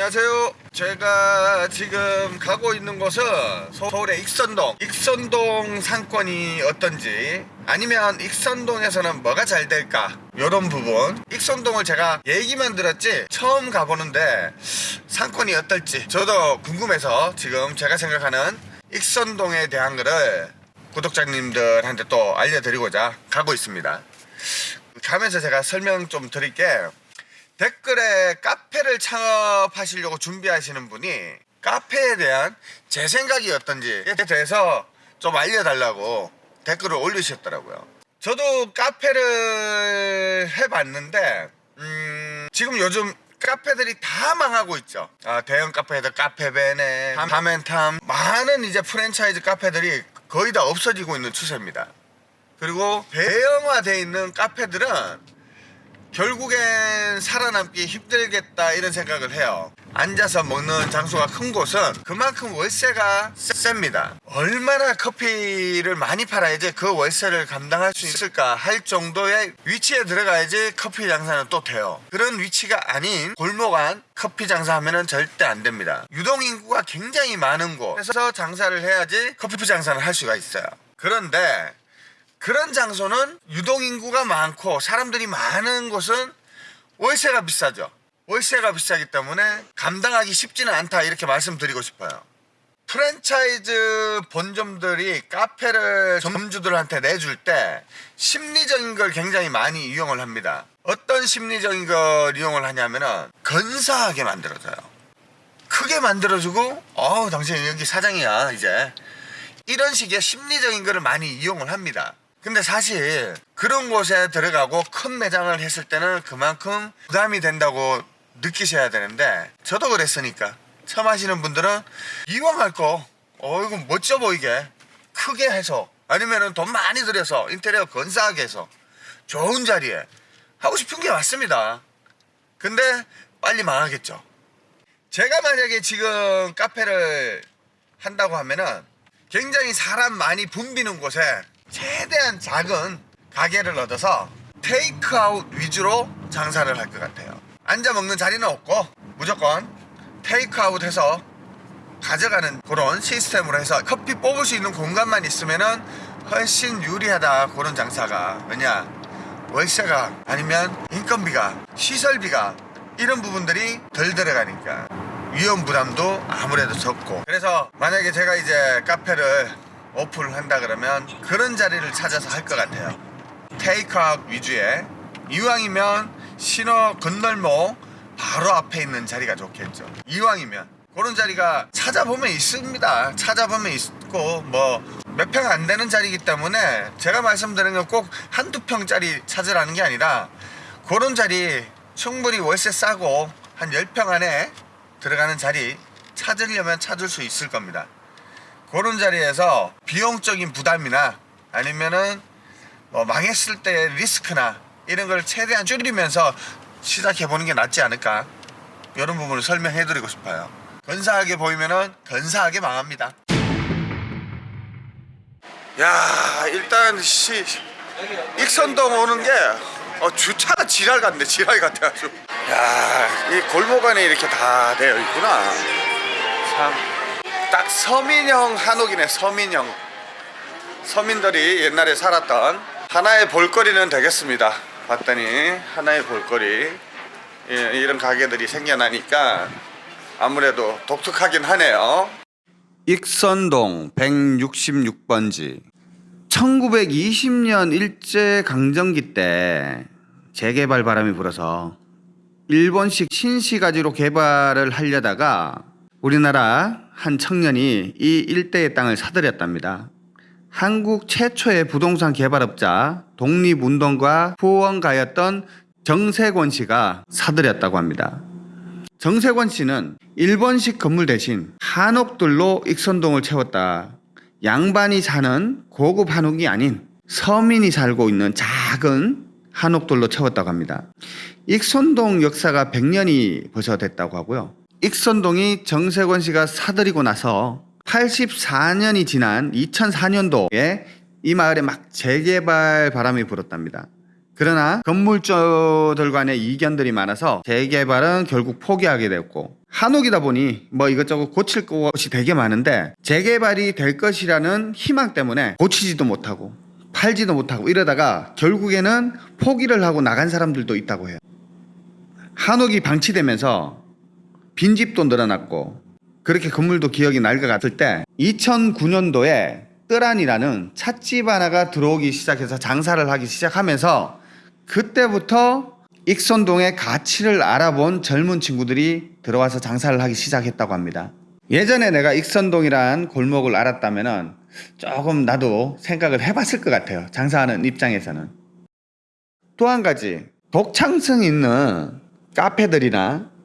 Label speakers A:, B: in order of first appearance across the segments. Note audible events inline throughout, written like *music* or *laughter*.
A: 안녕하세요. 제가 지금 가고 있는 곳은 서울의 익선동. 익선동 상권이 어떤지 아니면 익선동에서는 뭐가 잘 될까 이런 부분. 익선동을 제가 얘기만 들었지 처음 가보는데 상권이 어떨지 저도 궁금해서 지금 제가 생각하는 익선동에 대한 거를 구독자님들한테 또 알려드리고자 가고 있습니다. 가면서 제가 설명 좀 드릴게요. 댓글에 카페를 창업하시려고 준비하시는 분이 카페에 대한 제 생각이 어떤지에 대해서 좀 알려달라고 댓글을 올리셨더라고요. 저도 카페를 해봤는데 음, 지금 요즘 카페들이 다 망하고 있죠. 아, 대형 카페들 카페베네, 다멘탐 많은 이제 프랜차이즈 카페들이 거의 다 없어지고 있는 추세입니다. 그리고 대형화되어 있는 카페들은 결국엔 살아남기 힘들겠다 이런 생각을 해요. 앉아서 먹는 장소가 큰 곳은 그만큼 월세가 셉니다. 얼마나 커피를 많이 팔아야지 그 월세를 감당할 수 있을까 할 정도의 위치에 들어가야지 커피 장사는 또 돼요. 그런 위치가 아닌 골목 안 커피 장사하면 절대 안 됩니다. 유동인구가 굉장히 많은 곳에서 장사를 해야지 커피 장사를 할 수가 있어요. 그런데 그런 장소는 유동인구가 많고 사람들이 많은 곳은 월세가 비싸죠. 월세가 비싸기 때문에 감당하기 쉽지는 않다 이렇게 말씀드리고 싶어요. 프랜차이즈 본점들이 카페를 점주들한테 내줄 때 심리적인 걸 굉장히 많이 이용을 합니다. 어떤 심리적인 걸 이용을 하냐면은 근사하게 만들어줘요. 크게 만들어주고 어우 당신 여기 사장이야 이제 이런 식의 심리적인 거를 많이 이용을 합니다. 근데 사실 그런 곳에 들어가고 큰 매장을 했을 때는 그만큼 부담이 된다고 느끼셔야 되는데 저도 그랬으니까. 처음 하시는 분들은 이왕 할 거 어 이거 멋져 보이게 크게 해서 아니면은 돈 많이 들여서 인테리어 건사하게 해서 좋은 자리에 하고 싶은 게 맞습니다. 근데 빨리 망하겠죠. 제가 만약에 지금 카페를 한다고 하면은 굉장히 사람 많이 붐비는 곳에 최대한 작은 가게를 얻어서 테이크아웃 위주로 장사를 할 것 같아요. 앉아 먹는 자리는 없고 무조건 테이크아웃 해서 가져가는 그런 시스템으로 해서 커피 뽑을 수 있는 공간만 있으면은 훨씬 유리하다 그런 장사가. 왜냐? 월세가 아니면 인건비가 시설비가 이런 부분들이 덜 들어가니까. 위험 부담도 아무래도 적고. 그래서 만약에 제가 이제 카페를 오픈을 한다 그러면 그런 자리를 찾아서 할 것 같아요. 테이크아웃 위주의 이왕이면 신호 건널목 바로 앞에 있는 자리가 좋겠죠. 이왕이면. 그런 자리가 찾아보면 있습니다. 찾아보면 있고 뭐 몇 평 안 되는 자리이기 때문에 제가 말씀드린 건꼭 한두 평짜리 찾으라는 게 아니라 그런 자리 충분히 월세 싸고 한 10평 안에 들어가는 자리 찾으려면 찾을 수 있을 겁니다 그런 자리에서 비용적인 부담이나 아니면은 뭐 망했을 때 리스크나 이런 걸 최대한 줄이면서 시작해 보는 게 낫지 않을까? 이런 부분을 설명해 드리고 싶어요. 근사하게 보이면은 근사하게 망합니다. 야 일단 시 익선동 오는 게 어, 주차가 지랄 같네 지랄 같아가지고 야이 골목 안에 이렇게 다 되어 있구나. 참 딱 서민형 한옥이네 서민형. 서민들이 옛날에 살았던 하나의 볼거리는 되겠습니다. 봤더니 하나의 볼거리. 예, 이런 가게들이 생겨나니까 아무래도 독특하긴 하네요. 익선동 166번지. 1920년 일제강점기 때 재개발 바람이 불어서 일본식 신시가지로 개발을 하려다가 우리나라 한 청년이 이 일대의 땅을 사들였답니다. 한국 최초의 부동산 개발업자 독립운동가 후원가였던 정세권 씨가 사들였다고 합니다. 정세권 씨는 일본식 건물 대신 한옥들로 익선동을 채웠다. 양반이 사는 고급 한옥이 아닌 서민이 살고 있는 작은 한옥들로 채웠다고 합니다. 익선동 역사가 100년이 벌써 됐다고 하고요. 익선동이 정세권 씨가 사들이고 나서 84년이 지난 2004년도에 이 마을에 막 재개발 바람이 불었답니다. 그러나 건물주들 간의 이견들이 많아서 재개발은 결국 포기하게 되었고 한옥이다 보니 뭐 이것저것 고칠 것이 되게 많은데 재개발이 될 것이라는 희망 때문에 고치지도 못하고 팔지도 못하고 이러다가 결국에는 포기를 하고 나간 사람들도 있다고 해요. 한옥이 방치되면서 빈집도 늘어났고 그렇게 건물도 기억이 날 것 같을 때 2009년도에 뜨란이라는 찻집 하나가 들어오기 시작해서 장사를 하기 시작하면서 그때부터 익선동의 가치를 알아본 젊은 친구들이 들어와서 장사를 하기 시작했다고 합니다. 예전에 내가 익선동이란 골목을 알았다면 조금 나도 생각을 해봤을 것 같아요. 장사하는 입장에서는. 또 한 가지 독창성 있는 카페들이나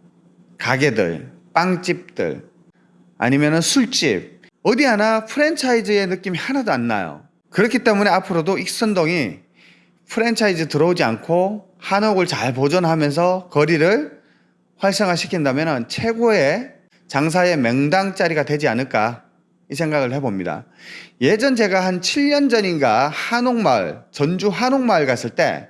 A: 가게들, 빵집들 아니면 술집 어디 하나 프랜차이즈의 느낌이 하나도 안 나요. 그렇기 때문에 앞으로도 익선동이 프랜차이즈 들어오지 않고 한옥을 잘 보존하면서 거리를 활성화시킨다면 최고의 장사의 명당 자리가 되지 않을까 이 생각을 해봅니다. 예전 제가 한 7년 전인가 한옥마을, 전주 한옥마을 갔을 때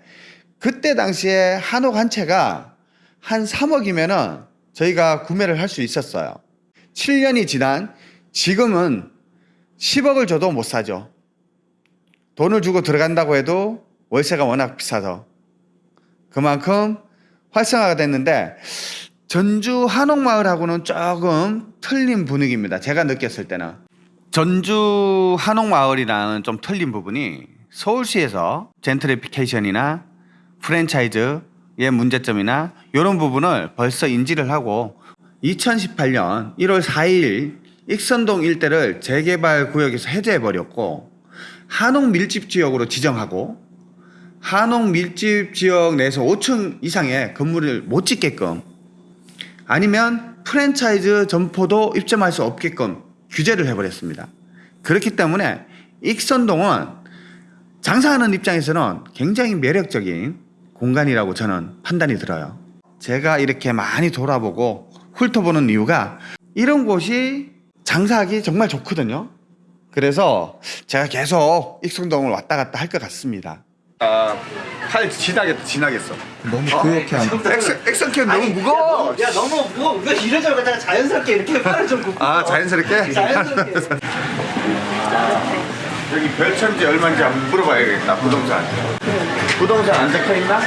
A: 그때 당시에 한옥 한 채가 한 3억이면은 저희가 구매를 할 수 있었어요. 7년이 지난 지금은 10억을 줘도 못 사죠. 돈을 주고 들어간다고 해도 월세가 워낙 비싸서 그만큼 활성화가 됐는데 전주 한옥마을하고는 조금 틀린 분위기입니다. 제가 느꼈을 때는 전주 한옥마을이랑은 좀 틀린 부분이 서울시에서 젠트리피케이션이나 프랜차이즈의 문제점이나 이런 부분을 벌써 인지를 하고 2018년 1월 4일 익선동 일대를 재개발 구역에서 해제해 버렸고 한옥 밀집 지역으로 지정하고 한옥 밀집 지역 내에서 5층 이상의 건물을 못 짓게끔 아니면 프랜차이즈 점포도 입점할 수 없게끔 규제를 해버렸습니다. 그렇기 때문에 익선동은 장사하는 입장에서는 굉장히 매력적인 공간이라고 저는 판단이 들어요. 제가 이렇게 많이 돌아보고 훑어보는 이유가 이런 곳이 장사하기 정말 좋거든요. 그래서 제가 계속 익선동을 왔다 갔다 할 것 같습니다. 아, 팔 지나겠다, 지나겠어.
B: 너무 그렇게 안
A: 액션, 액션캠 너무 무거워.
C: 야 너무 무거워 이거 이러저러 갖다가 자연스럽게 이렇게 팔을 좀 굽고
A: 아, 자연스럽게? *laughs*
C: 자연스럽게
A: 여기 별천지 얼마인지 한번 물어봐야겠다, 부동산. 부동산 안 적혀 있나?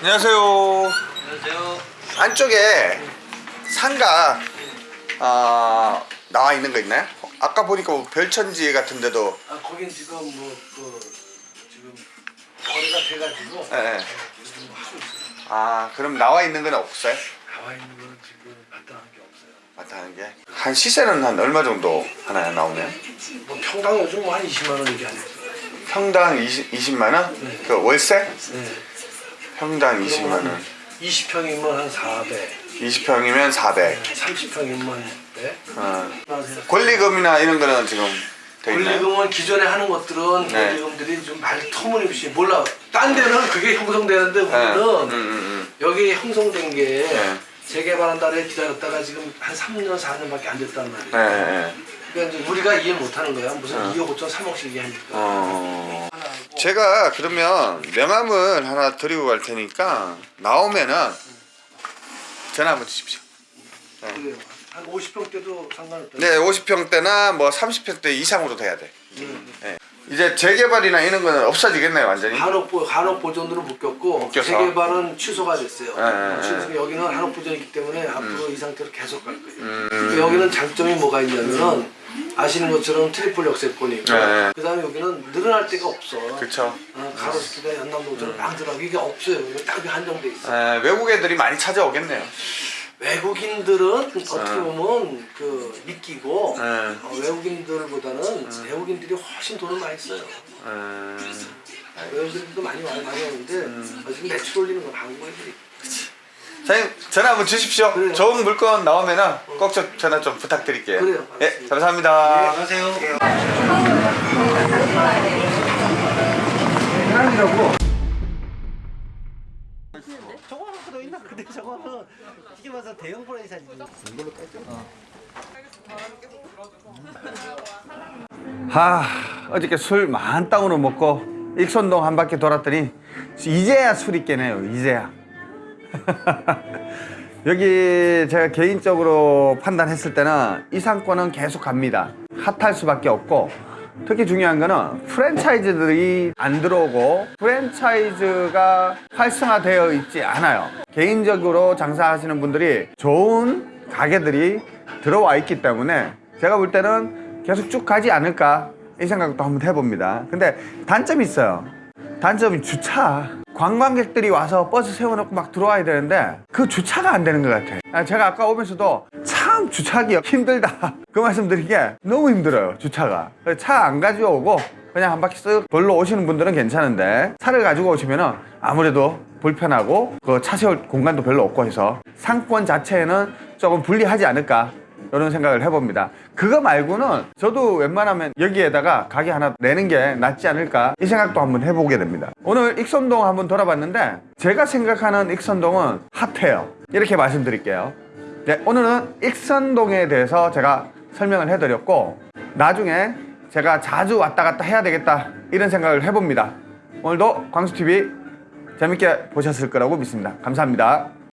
A: 안녕하세요.
C: 안녕하세요
A: 안쪽에 상가 아, 나와 있는 거 있나요? 아까 보니까 뭐 별천지 같은 데도
C: 아 거긴 지금 뭐 그 지금 거래가 돼가지고
A: 예, 예.
C: 하고 있어요
A: 아 그럼 나와 있는 건 없어요?
C: 나와 있는 거는 지금 마땅한 게
A: 마땅한 게? 한 시세는 한 얼마 정도 하나요 나오면?
C: 뭐 평당 요즘 뭐 한 20만 원 얘기하네요
A: 평당 20, 20만 원? 그 월세?
C: 네
A: 평당 20만 원
C: 20평이면 한 400,
A: 20평이면 400
C: 30평이면 네.
A: 어.
C: 안녕하세요.
A: 권리금이나 이런 거는 지금?
C: 권리금은 기존에 하는 것들은
A: 네.
C: 권리금들이 좀 말 터무니없이 몰라 딴 데는 그게 형성되는데
A: 네.
C: 우리는
A: 음, 음,
C: 여기 형성된 게
A: 네.
C: 재개발한 달에 기다렸다가 지금 한 3년 4년밖에 안 됐단 말이에요.
A: 음. 네, 네.
C: 그러니까 이제 우리가 이해 못하는 거야. 무슨 2억 5천 3억씩 얘기하니까.
A: 어...
C: 하고
A: 제가 그러면 명함을 하나 드리고 갈 테니까 나오면은 전화 한번 주십시오.
C: 그래요. 한 50평대도 상관없다.
A: 네, 50평대나 뭐 30평대 이상으로 돼야 돼.
C: 음.
A: 네. 이제 재개발이나 이런 거는 없어지겠네요, 완전히.
C: 한옥 보 한옥 보존으로 묶였고
A: 묶여서.
C: 재개발은 취소가 됐어요.
A: 네, 네,
C: 취소 여기는 한옥 보존이기 때문에 앞으로 이 상태로 계속 갈 거예요.
A: 음.
C: 여기는 장점이 뭐가 있냐면은 아시는 것처럼 트리플 역세권이고
A: 네.
C: 그 다음에 여기는 늘어날 데가 없어.
A: 그쵸.
C: 어, 가로수길이다 연남동처럼 막 들어가고 이게 없어요. 이거 딱 한정돼 있어.
A: 에, 외국 애들이 많이 찾아오겠네요.
C: 외국인들은 어떻게 보면 그 미끼고
A: 네.
C: 어, 외국인들보다는 내국인들이 훨씬 돈을 많이 써요.
A: 음,
C: 외국인들도 많이 와요, 많이 오는데 어, 지금 매출 올리는 건 한국인들이.
A: 사장님 전화 한번 주십시오.
C: 그래요.
A: 좋은 물건 나오면은 꼭 좀 전화 좀 부탁드릴게요.
C: 그래요.
A: 예, 감사합니다.
C: 안녕하세요. 저 대형 프랜차이즈.
A: 하, 어저께 술 만땅으로 먹고 익선동 한 바퀴 돌았더니 이제야 술이 깨네요. 이제야. *laughs* 여기 제가 개인적으로 판단했을 때는 이 상권은 계속 갑니다. 핫할 수밖에 없고 특히 중요한 거는 프랜차이즈들이 안 들어오고 프랜차이즈가 활성화되어 있지 않아요. 개인적으로 장사하시는 분들이 좋은 가게들이 들어와 있기 때문에 제가 볼 때는 계속 쭉 가지 않을까 이 생각도 한번 해봅니다. 근데 단점이 있어요. 단점이 주차. 관광객들이 와서 버스 세워놓고 막 들어와야 되는데 그 주차가 안 되는 것 같아. 아, 제가 아까 오면서도 참 주차하기 힘들다. *laughs* 그 말씀 드린 게 너무 힘들어요. 주차가. 차 안 가져오고 그냥 한 바퀴 쓱 돌러 오시는 분들은 괜찮은데 차를 가지고 오시면은 아무래도 불편하고 그 차 세울 공간도 별로 없고 해서 상권 자체에는 조금 불리하지 않을까 이런 생각을 해봅니다. 그거 말고는 저도 웬만하면 여기에다가 가게 하나 내는 게 낫지 않을까 이 생각도 한번 해보게 됩니다. 오늘 익선동 한번 돌아봤는데 제가 생각하는 익선동은 핫해요. 이렇게 말씀드릴게요. 네, 오늘은 익선동에 대해서 제가 설명을 해드렸고 나중에 제가 자주 왔다 갔다 해야 되겠다 이런 생각을 해봅니다. 오늘도 광수TV 재밌게 보셨을 거라고 믿습니다. 감사합니다.